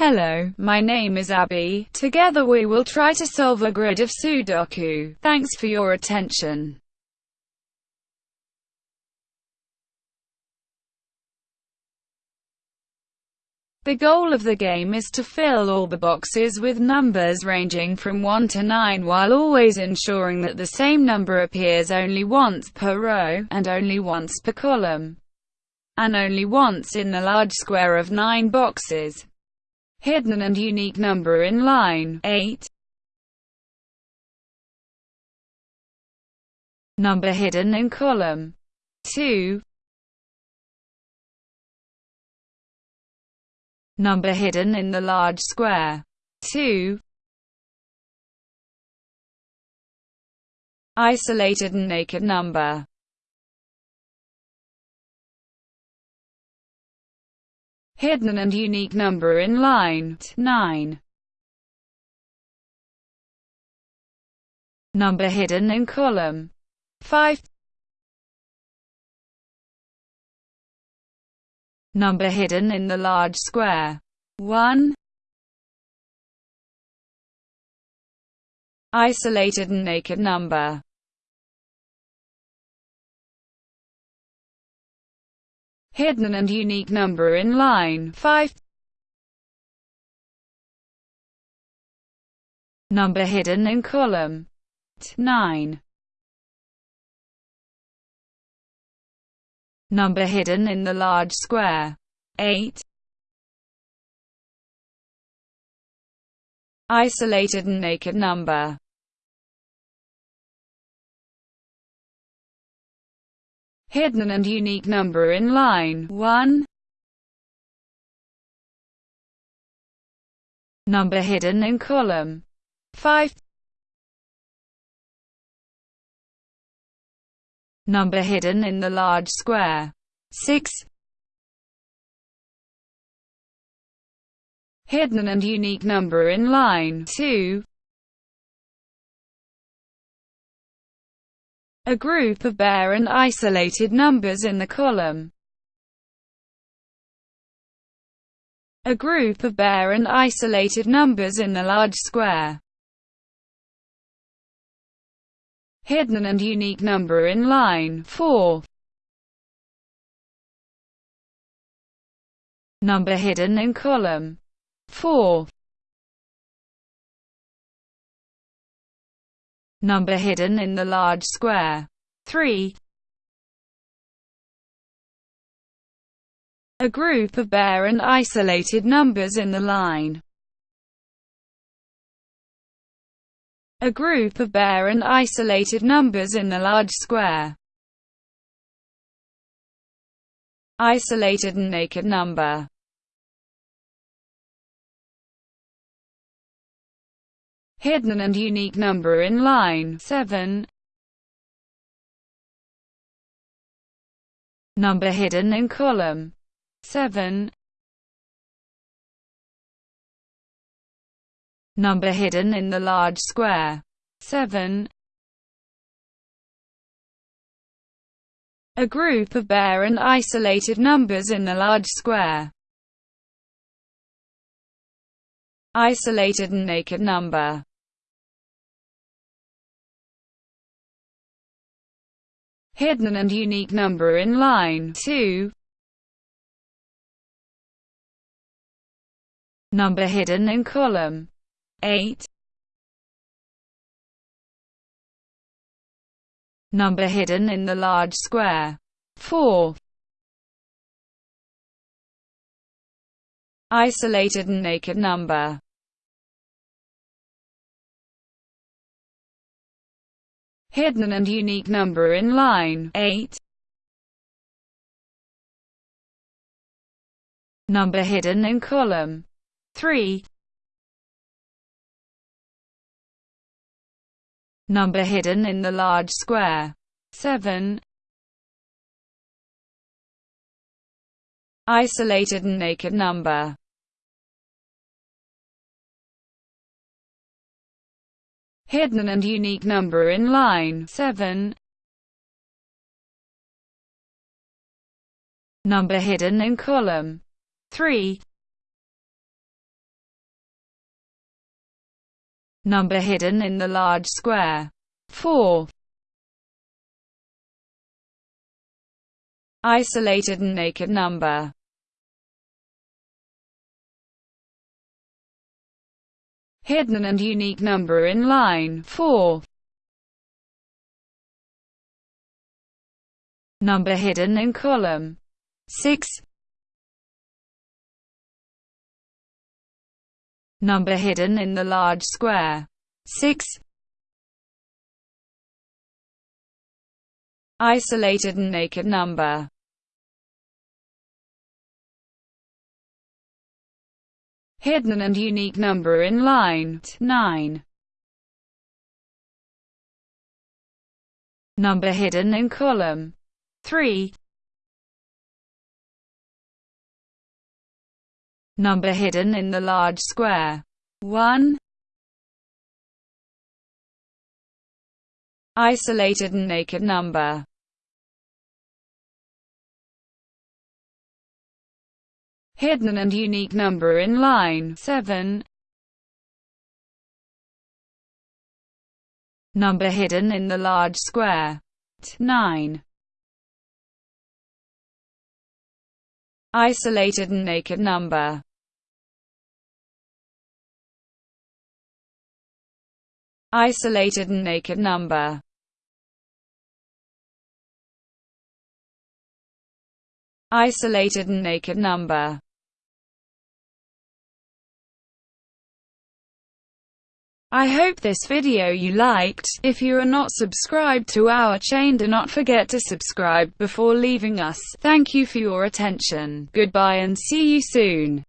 Hello, my name is Abby. Together we will try to solve a grid of Sudoku. Thanks for your attention. The goal of the game is to fill all the boxes with numbers ranging from 1 to 9 while always ensuring that the same number appears only once per row, and only once per column, and only once in the large square of 9 boxes. Hidden and unique number in line 8. Number hidden in column 2. Number hidden in the large square 2. Isolated and naked number hidden and unique number in line 9. Number hidden in column 5. Number hidden in the large square 1. Isolated and naked number hidden and unique number in line 5. Number hidden in column 9. Number hidden in the large square 8. Isolated and naked number hidden and unique number in line 1. Number hidden in column 5. Number hidden in the large square 6. Hidden and unique number in line 2. A group of bare and isolated numbers in the column. A group of bare and isolated numbers in the large square. Hidden and unique number in line 4. Number hidden in column 4. Number hidden in the large square. 3. A group of bare and isolated numbers in the line. A group of bare and isolated numbers in the large square. Isolated and naked number hidden and unique number in line 7. Number hidden in column 7. Number hidden in the large square 7. A group of bare and isolated numbers in the large square. Isolated and naked number hidden and unique number in line 2. Number hidden in column 8. Number hidden in the large square 4. Isolated and naked number hidden and unique number in line 8. Number hidden in column 3. Number hidden in the large square 7. Isolated and naked number hidden and unique number in line 7. Number hidden in column 3. Number hidden in the large square 4. Isolated and naked number Hidden and unique number in line 4. Number hidden in column 6. Number hidden in the large square 6. Isolated and naked number hidden and unique number in line 9. Number hidden in column 3. Number hidden in the large square 1. Isolated and naked number hidden and unique number in line 7. Number hidden in the large square 9. Isolated and naked number Isolated and naked number Isolated and naked number I hope this video you liked. If you are not subscribed to our chain do not forget to subscribe before leaving us. Thank you for your attention. Goodbye and see you soon.